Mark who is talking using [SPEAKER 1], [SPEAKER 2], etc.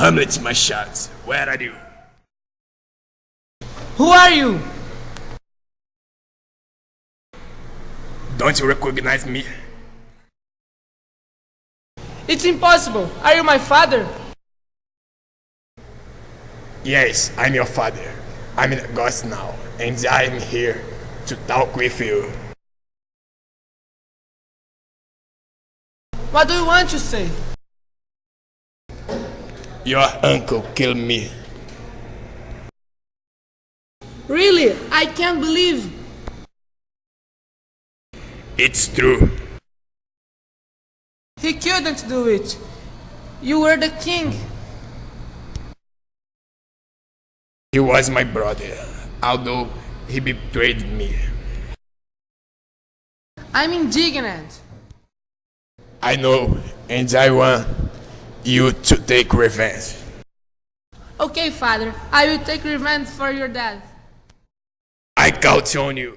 [SPEAKER 1] Hamlet Machado. Where are you?
[SPEAKER 2] Who are you?
[SPEAKER 1] Don't you recognize me?
[SPEAKER 2] It's impossible. Are you my father?
[SPEAKER 1] Yes, I'm your father. I'm in a ghost now, and I'm here to talk with you.
[SPEAKER 2] What do you want to say?
[SPEAKER 1] Your uncle killed me.
[SPEAKER 2] Really? I can't believe.
[SPEAKER 1] It's true.
[SPEAKER 2] He couldn't do it. You were the king.
[SPEAKER 1] He was my brother, although he betrayed me.
[SPEAKER 2] I'm indignant.
[SPEAKER 1] I know, and I want you to take revenge.
[SPEAKER 2] Okay, father. I will take revenge for your death.
[SPEAKER 1] I count on you.